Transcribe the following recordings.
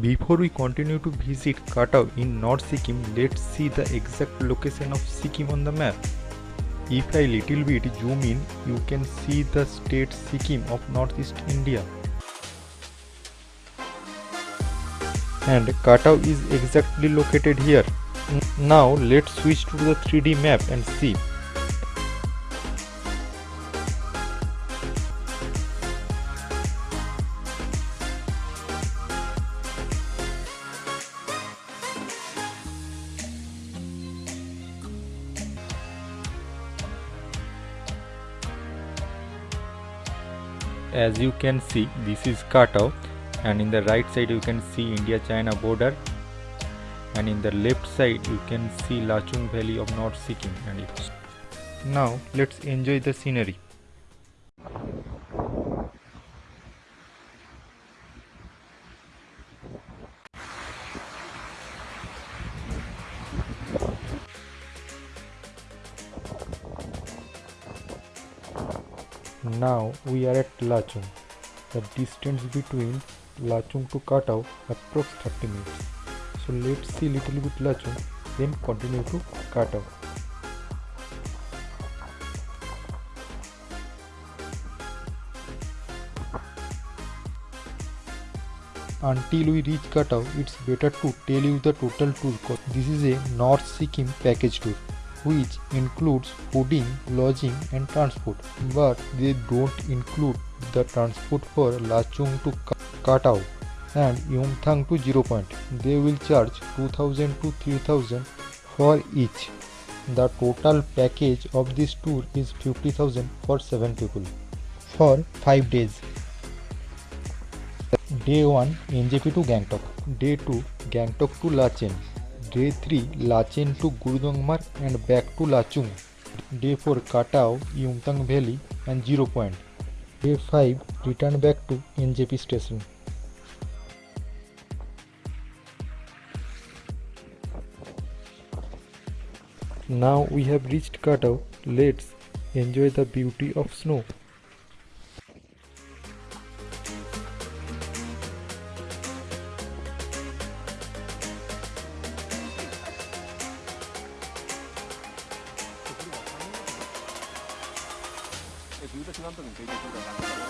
Before we continue to visit Katao in North Sikkim, let's see the exact location of Sikkim on the map. If I little bit zoom in, you can see the state Sikkim of Northeast India. And Katao is exactly located here. Now let's switch to the 3D map and see. As you can see this is Katao and in the right side you can see India China border and in the left side you can see Lachung Valley of North Sikkim and it. now let's enjoy the scenery Now we are at Lachung. The distance between Lachung to Katao approx 30 minutes. So let's see little bit Lachung then continue to Katao. Until we reach Katao, it's better to tell you the total tour cost. This is a North Sikkim package tour which includes fooding, lodging and transport but they don't include the transport for Lachung to Katao and Yumthang to Zero Point. They will charge 2000 to 3000 for each. The total package of this tour is 50,000 for 7 people for 5 days. Day 1 NJP to Gangtok, Day 2 Gangtok to Lachen, Day 3 Lachen to Gurdongmar and back to Lachung. Day 4 Katao, Yumthang Valley and Zero Point. Day 5 return back to NJP station. Now we have reached Katao. Let's enjoy the beauty of snow. 中間の時に提供するから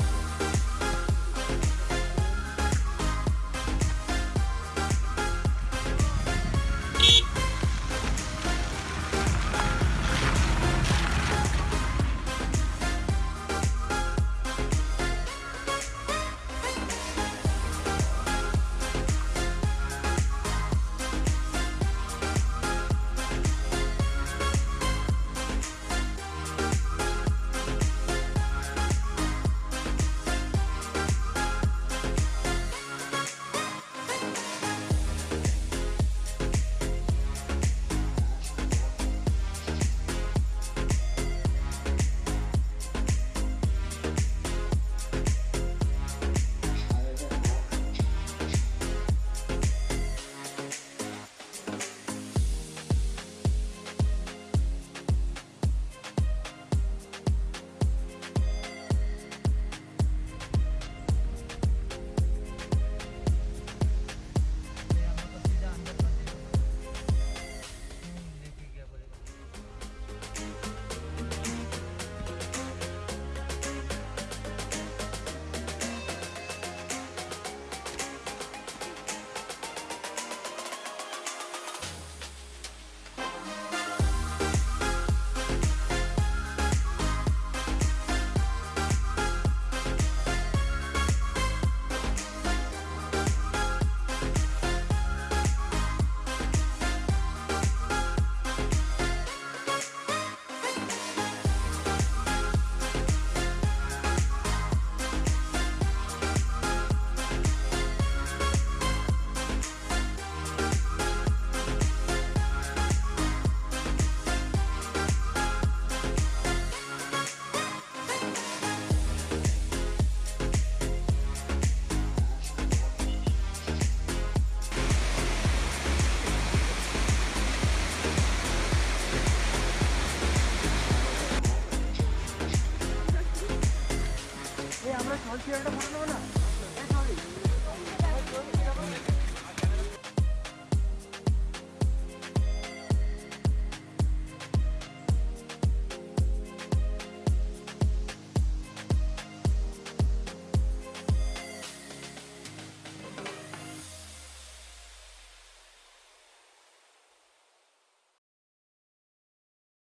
Biar 友呢